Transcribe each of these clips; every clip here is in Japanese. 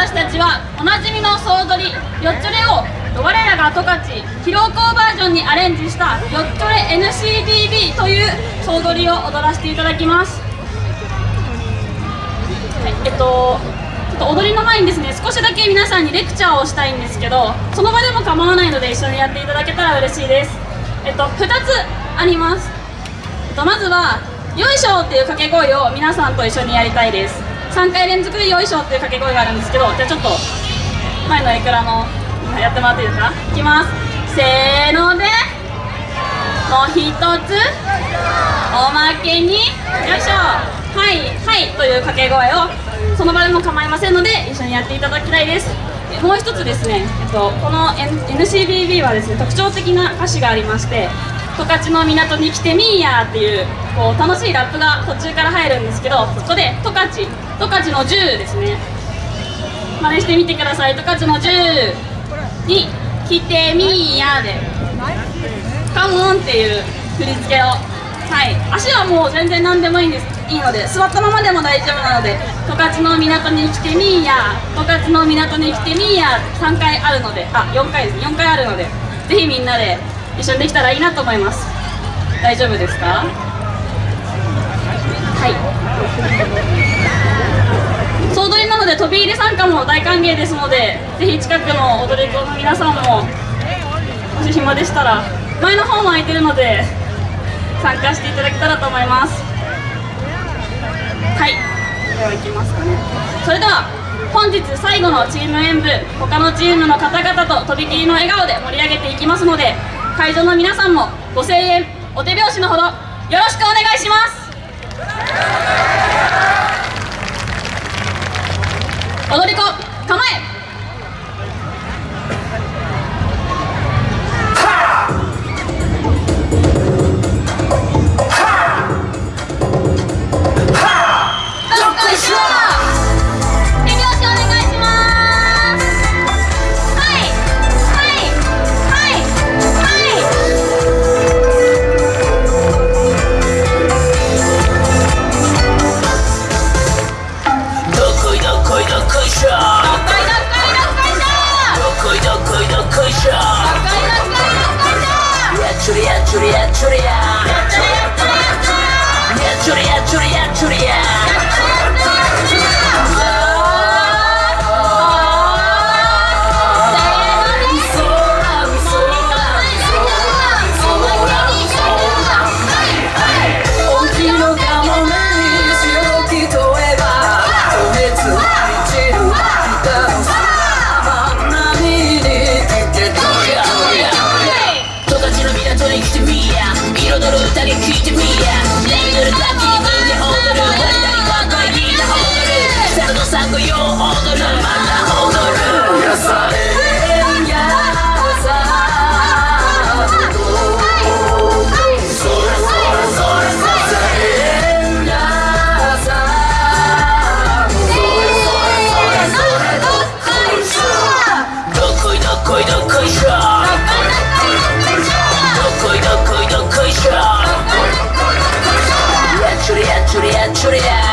私たちはおなじみの総踊りよっちょれを我らが十勝疲労校バージョンにアレンジしたよっちょれ NCDB という総踊りを踊らせていただきます。はいえっとちょっと踊りの前にですね少しだけ皆さんにレクチャーをしたいんですけどその場でも構わないので一緒にやっていただけたら嬉しいです。えっと2つあります。えっとまずは「よいしょ」っていう掛け声を皆さんと一緒にやりたいです。3回連続で「よいしょ」っていう掛け声があるんですけどじゃあちょっと前のエクラのやってもらっていいですか？いきます。せーのでもう一つおまけによいしょ。はいはいという掛け声をその場でも構いませんので一緒にやっていただきたいです。もう一つですね、えっと、この NCBB はですね特徴的な歌詞がありまして十勝の港に来てみーやっていうこう楽しいラップが途中から入るんですけどそこで十勝十勝の10ですね。真似してみてください。十勝の10に来てみーやで。カモンっていう振り付けを。はい。足はもう全然何でもいいんです。いいので座ったままでも大丈夫なので十勝の港に来てみーや十勝の港に来てみーや3回あるので。あ4回ですね。4回あるので。ぜひみんなで一緒にできたらいいなと思います。大丈夫ですか？はい。総取りなので飛び入り参加も大歓迎ですのでぜひ近くの踊り子の皆さんももし暇でしたら前の方も空いてるので参加していただけたらと思います。はい。では行きますかね。それでは本日最後のチーム演舞他のチームの方々ととびきりの笑顔で盛り上げていきますので会場の皆さんもご声援お手拍子のほどよろしくお願いします。ちょりよやっち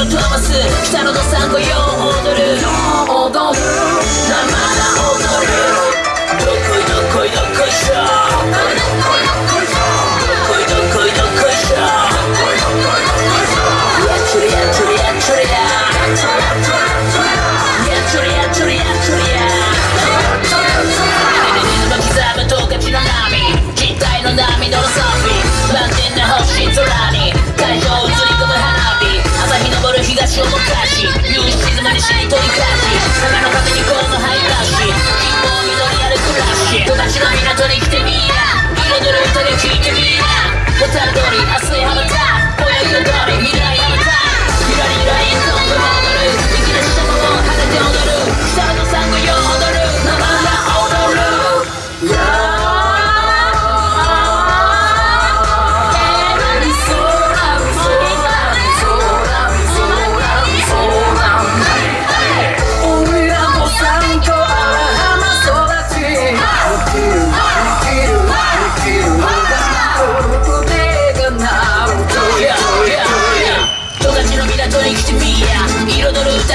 を飛ばす北野のどさん水の歌沈まりしりとり暮らし坂の風にこのハイラッシュ貧乏緑歩くラッシュの港に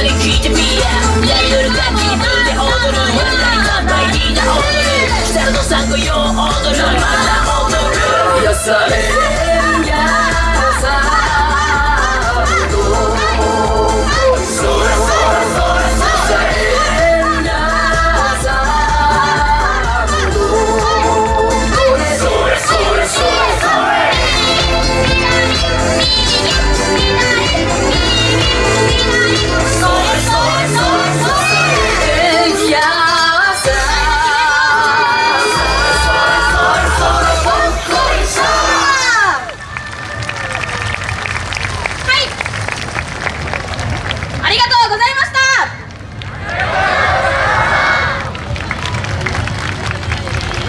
Let it be to me, yeah. Let it be to.